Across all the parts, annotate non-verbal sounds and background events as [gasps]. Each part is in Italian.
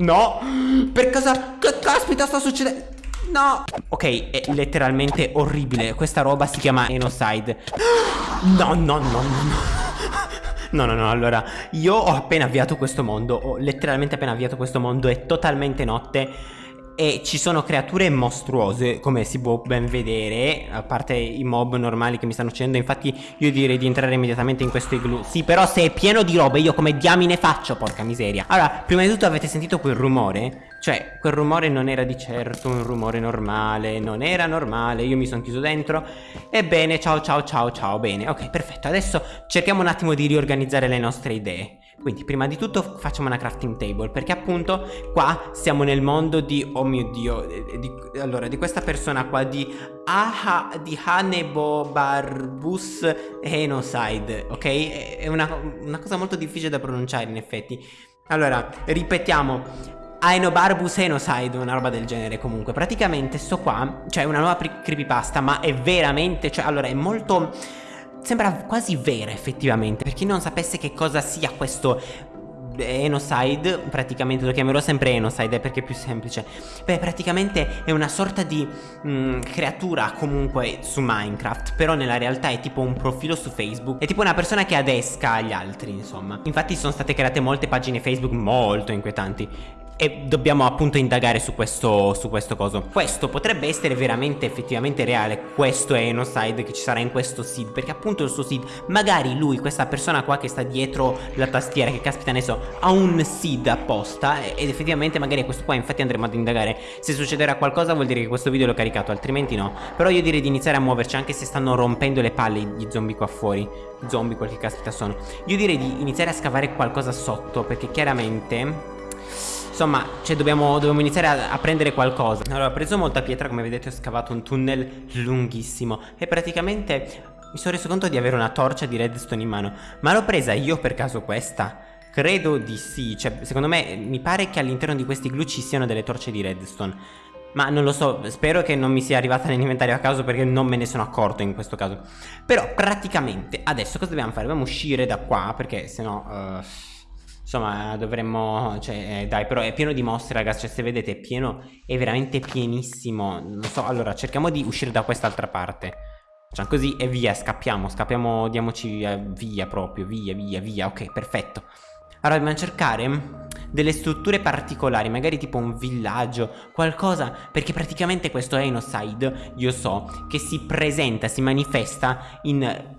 No. Per cosa Che caspita sta succedendo No. Ok è letteralmente orribile. Questa roba si chiama Enocide. No no no no no. No, no, no, allora, io ho appena avviato questo mondo, ho letteralmente appena avviato questo mondo, è totalmente notte e ci sono creature mostruose come si può ben vedere a parte i mob normali che mi stanno uccidendo. Infatti io direi di entrare immediatamente in questo igloo sì però se è pieno di robe io come diamine faccio porca miseria. Allora prima di tutto avete sentito quel rumore? Cioè quel rumore non era di certo un rumore normale non era normale. Io mi sono chiuso dentro. Ebbene ciao ciao ciao ciao bene. Ok perfetto. Adesso cerchiamo un attimo di riorganizzare le nostre idee quindi prima di tutto facciamo una crafting table perché appunto qua siamo nel mondo di, oh mio dio, eh, di, allora di questa persona qua di Aha, di Hanebo Barbus Enoside, ok? È una, una cosa molto difficile da pronunciare in effetti. Allora, ripetiamo, Aenobarbus Enoside, una roba del genere comunque Praticamente sto qua, cioè una nuova creepypasta Ma è veramente, cioè allora è molto Sembra quasi vera effettivamente Per chi non sapesse che cosa sia questo Enocide, praticamente lo chiamerò sempre Enocide perché è più semplice. Beh praticamente è una sorta di mh, mm, creatura comunque su Minecraft Però nella realtà è tipo un profilo su Facebook. È tipo una persona che adesca agli altri insomma. Infatti sono state create molte pagine Facebook molto inquietanti e dobbiamo appunto indagare su questo, su questo coso. Questo potrebbe essere veramente effettivamente reale. Questo è Enocide che ci sarà in questo seed Perché appunto il suo seed Magari lui, questa persona qua che sta dietro la tastiera Che caspita ne so Ha un seed apposta Ed effettivamente magari questo qua Infatti andremo ad indagare. Se succederà qualcosa vuol dire che questo video l'ho caricato Altrimenti no. Però io direi di iniziare a muoverci Anche se stanno rompendo le palle gli zombie qua fuori. Zombie quel che caspita sono. Io direi di iniziare a scavare qualcosa sotto Perché chiaramente Insomma, cioè dobbiamo, dobbiamo iniziare a, a, prendere qualcosa. Allora, ho preso molta pietra, come vedete ho scavato un tunnel lunghissimo E praticamente mi sono reso conto di avere una torcia di redstone in mano. Ma l'ho presa io per caso questa? Credo di sì, cioè secondo me mi pare che all'interno di questi glue ci siano delle torce di redstone. Ma non lo so, spero che non mi sia arrivata nell'inventario a caso perché non me ne sono accorto in questo caso. Però praticamente adesso cosa dobbiamo fare? Dobbiamo uscire da qua perché sennò... Uh Insomma dovremmo Cioè eh, dai però è pieno di mostre ragazzi Cioè se vedete è pieno È veramente pienissimo. Non so allora cerchiamo di uscire da quest'altra parte. Facciamo così e via scappiamo Scappiamo diamoci via, via proprio Via via via. Ok perfetto. Allora dobbiamo cercare delle strutture particolari Magari tipo un villaggio Qualcosa Perché praticamente questo Enoside Io so che si presenta Si manifesta in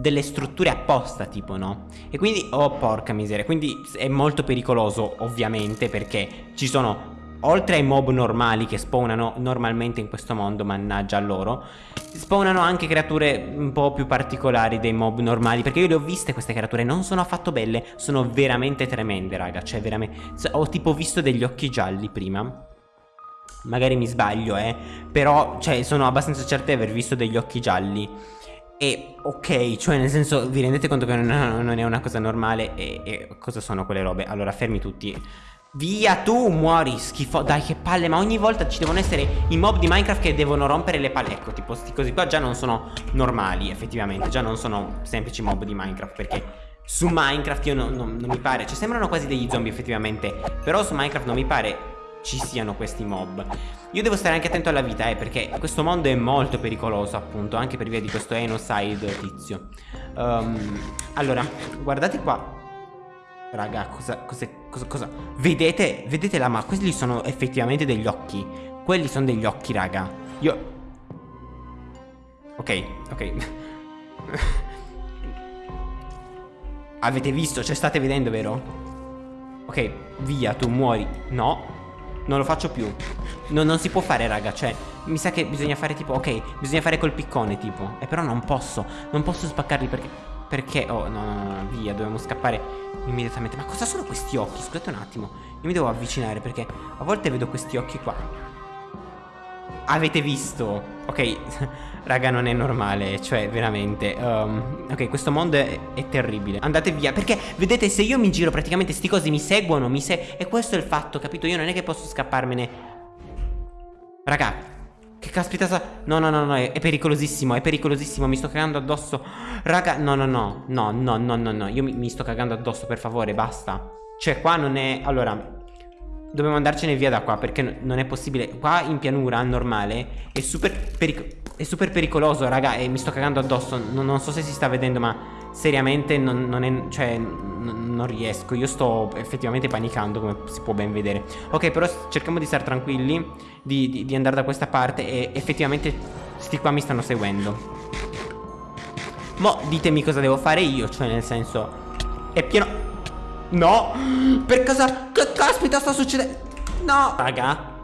delle strutture apposta tipo no? E quindi oh porca miseria quindi è molto pericoloso ovviamente perché ci sono oltre ai mob normali che spawnano normalmente in questo mondo mannaggia a loro spawnano anche creature un po' più particolari dei mob normali perché io le ho viste queste creature non sono affatto belle sono veramente tremende raga cioè veramente ho tipo visto degli occhi gialli prima magari mi sbaglio eh però cioè sono abbastanza certa di aver visto degli occhi gialli e ok, cioè nel senso vi rendete conto che non, non è una cosa normale e, e, cosa sono quelle robe? Allora fermi tutti. Via tu muori schifo. Dai che palle ma ogni volta ci devono essere i mob di Minecraft che devono rompere le palle. Ecco tipo sti così qua già non sono normali effettivamente. Già non sono semplici mob di Minecraft perché su Minecraft io non, non, non mi pare. Cioè sembrano quasi degli zombie effettivamente. Però su Minecraft non mi pare ci siano questi mob. Io devo stare anche attento alla vita eh Perché questo mondo è molto pericoloso appunto Anche per via di questo Enocide tizio. Um, Allora guardate qua. Raga cosa, cosa, cosa, cosa? Vedete, vedete la ma Questi sono effettivamente degli occhi. Quelli sono degli occhi raga. Io Ok, ok. [laughs] Avete visto? Cioè state vedendo vero? Ok, via, tu muori. No non lo faccio più. No, Non si può fare raga Cioè mi sa che bisogna fare tipo Ok bisogna fare col piccone tipo E però non posso Non posso spaccarli perché Perché Oh no no no, Via dobbiamo scappare immediatamente. Ma cosa sono questi occhi? Scusate un attimo Io mi devo avvicinare perché A volte vedo questi occhi qua Avete visto? Ok, raga non è normale, cioè veramente um, Ok, questo mondo è, è, terribile Andate via, perché vedete se io mi giro praticamente sti cosi mi seguono mi se E questo è il fatto, capito? Io non è che posso scapparmene Raga, che caspita sa... No, no, no, no, è, è, pericolosissimo, è pericolosissimo, mi sto cagando addosso Raga, no, no, no, no, no, no, no, no Io mi, mi sto cagando addosso, per favore, basta Cioè qua non è... Allora Dobbiamo andarcene via da qua perché non è possibile. Qua in pianura normale è super, è super pericoloso raga E mi sto cagando addosso. Non, non so se si sta vedendo ma seriamente non, non è Cioè non riesco. Io sto effettivamente panicando come si può ben vedere. Ok però cerchiamo di stare tranquilli Di, di, di andare da questa parte E effettivamente sti qua mi stanno seguendo. Mo ditemi cosa devo fare io Cioè nel senso È pieno No. Per cosa? Che caspita sta succedendo? No. Raga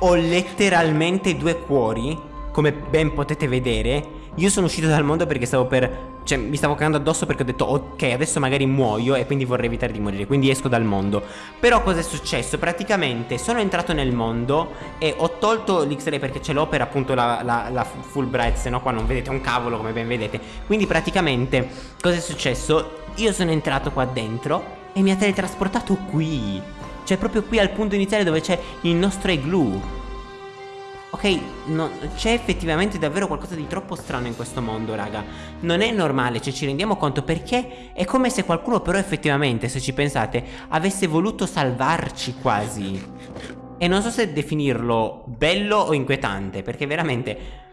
Ho letteralmente due cuori Come ben potete vedere. Io sono uscito dal mondo perché stavo per cioè mi stavo cagando addosso perché ho detto ok adesso magari muoio e quindi vorrei evitare di morire Quindi esco dal mondo. Però cosa è successo? Praticamente sono entrato nel mondo e ho tolto l'X-Ray perché ce l'ho per appunto la, la, la full bright Se no qua non vedete un cavolo come ben vedete. Quindi praticamente cosa è successo? Io sono entrato qua dentro e mi ha teletrasportato qui. Cioè proprio qui al punto iniziale dove c'è il nostro igloo Ok, no, c'è effettivamente davvero qualcosa di troppo strano in questo mondo, raga. Non è normale, cioè ci rendiamo conto perché è come se qualcuno però effettivamente, se ci pensate, avesse voluto salvarci quasi. E non so se definirlo bello o inquietante, perché veramente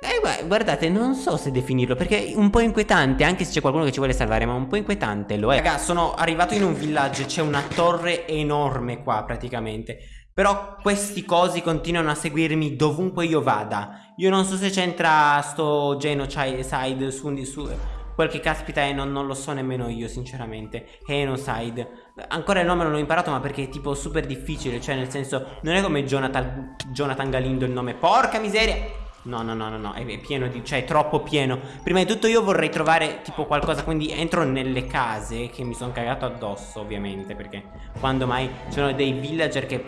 eh, guardate, non so se definirlo perché è un po' inquietante, anche se c'è qualcuno che ci vuole salvare, ma un po' inquietante lo è. Raga, sono arrivato in un villaggio, c'è una torre enorme qua praticamente. Però questi cosi continuano a seguirmi dovunque io vada. Io non so se c'entra sto genocide su, su quel che caspita è, non, non, lo so nemmeno io sinceramente. Genocide. Ancora il nome non l'ho imparato ma perché è tipo super difficile, cioè nel senso non è come Jonathan, Jonathan Galindo il nome. Porca miseria! No, no, no, no, no, è pieno di... cioè è troppo pieno Prima di tutto io vorrei trovare tipo qualcosa Quindi entro nelle case che mi sono cagato addosso ovviamente Perché quando mai sono dei villager che...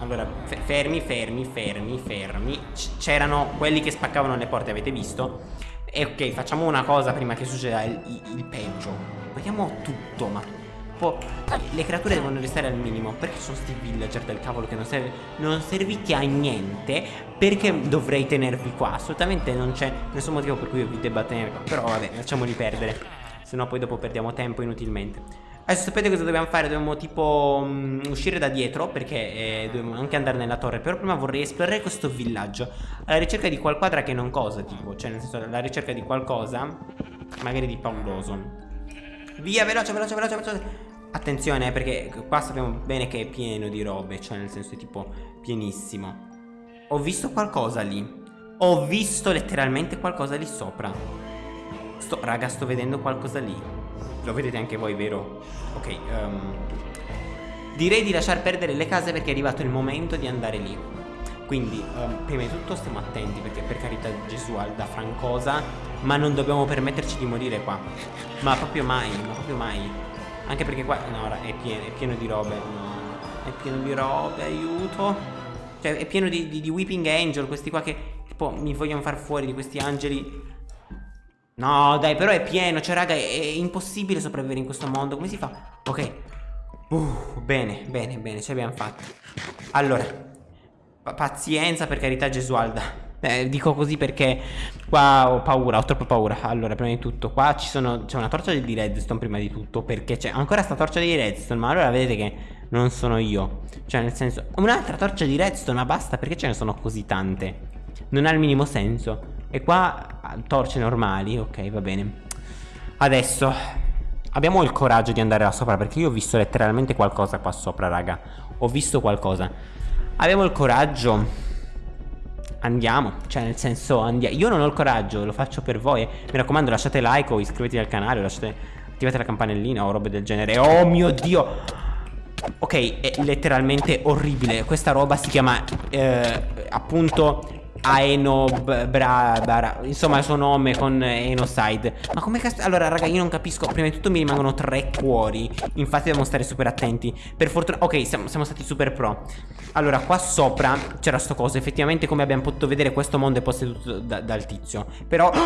Allora, fermi, fermi, fermi, fermi C'erano quelli che spaccavano le porte, avete visto? E ok, facciamo una cosa prima che succeda il, il, il peggio Vediamo tutto, ma tipo le creature devono restare al minimo. Perché sono sti villager del cavolo che non, serve, non serviti a niente? Perché dovrei tenervi qua? Assolutamente non c'è nessun motivo per cui io vi debba tenere qua. Però vabbè lasciamoli perdere. Se no poi dopo perdiamo tempo inutilmente. Adesso sapete cosa dobbiamo fare? Dobbiamo tipo um, uscire da dietro Perché eh, dobbiamo anche andare nella torre. Però prima vorrei esplorare questo villaggio. Alla ricerca di qualquadra che non cosa tipo. Cioè nel senso alla ricerca di qualcosa Magari di pauroso. Via veloce veloce veloce veloce Attenzione eh, perché qua sappiamo bene che è pieno di robe Cioè nel senso è tipo pienissimo. Ho visto qualcosa lì. Ho visto letteralmente qualcosa lì sopra. Sto, Raga sto vedendo qualcosa lì. Lo vedete anche voi vero? Ok um, Direi di lasciar perdere le case perché è arrivato il momento di andare lì. Quindi um, prima di tutto stiamo attenti perché per carità Gesù da francosa Ma non dobbiamo permetterci di morire qua. Ma proprio mai, ma proprio mai anche perché qua No è pieno, è pieno di robe È pieno di robe Aiuto. Cioè è pieno di, di, di Weeping Angel Questi qua che tipo mi vogliono far fuori di questi angeli. No dai però è pieno Cioè raga è, è impossibile sopravvivere in questo mondo. Come si fa? Ok. Uh, Bene bene bene ce l'abbiamo fatta Allora Pazienza per carità Gesualda eh, dico così perché qua ho paura, ho troppa paura. Allora, prima di tutto, qua ci sono c'è una torcia di redstone prima di tutto, perché c'è ancora sta torcia di redstone, ma allora vedete che non sono io. Cioè, nel senso, un'altra torcia di redstone, ma basta, perché ce ne sono così tante? Non ha il minimo senso. E qua ah, torce normali, ok, va bene. Adesso abbiamo il coraggio di andare là sopra, perché io ho visto letteralmente qualcosa qua sopra, raga. Ho visto qualcosa. Abbiamo il coraggio andiamo Cioè nel senso andiamo Io non ho il coraggio Lo faccio per voi. Mi raccomando lasciate like o iscrivetevi al canale lasciate Attivate la campanellina o robe del genere. Oh mio dio! Ok è letteralmente orribile. Questa roba si chiama eh, Appunto Aeno bra, bra, Insomma il suo nome con Enoside. Ma come cazzo Allora raga io non capisco Prima di tutto mi rimangono tre cuori Infatti dobbiamo stare super attenti. Per fortuna Ok siamo, siamo stati super pro. Allora qua sopra c'era sto coso Effettivamente come abbiamo potuto vedere Questo mondo è posseduto da, dal tizio. Però [gasps]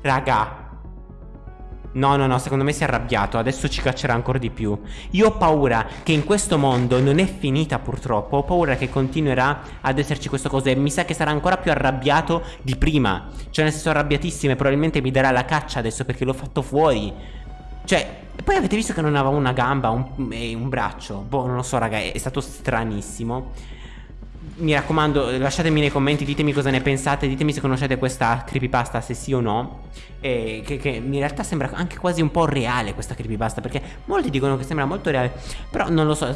Raga No, no, no, secondo me si è arrabbiato, adesso ci caccerà ancora di più. Io ho paura che in questo mondo non è finita purtroppo, ho paura che continuerà ad esserci questa cosa e mi sa che sarà ancora più arrabbiato di prima. Cioè nel senso arrabbiatissimo e probabilmente mi darà la caccia adesso perché l'ho fatto fuori. Cioè, poi avete visto che non aveva una gamba e un braccio. Boh, non lo so, raga, è stato stranissimo mi raccomando lasciatemi nei commenti ditemi cosa ne pensate ditemi se conoscete questa creepypasta se sì o no. E che, che, in realtà sembra anche quasi un po' reale questa creepypasta perché molti dicono che sembra molto reale però non lo so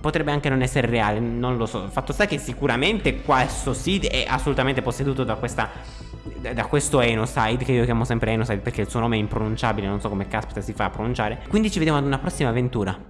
potrebbe anche non essere reale non lo so. Fatto sta che sicuramente questo seed è assolutamente posseduto da questa da questo Enoside che io chiamo sempre Enoside perché il suo nome è impronunciabile non so come caspita si fa a pronunciare. Quindi ci vediamo ad una prossima avventura